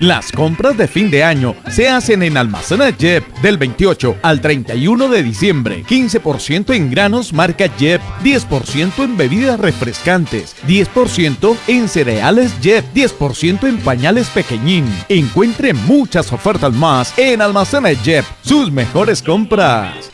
Las compras de fin de año se hacen en Almacenes Jep del 28 al 31 de diciembre. 15% en granos marca Jep, 10% en bebidas refrescantes, 10% en cereales Jep, 10% en pañales pequeñín. Encuentre muchas ofertas más en Almacenes Jep, sus mejores compras.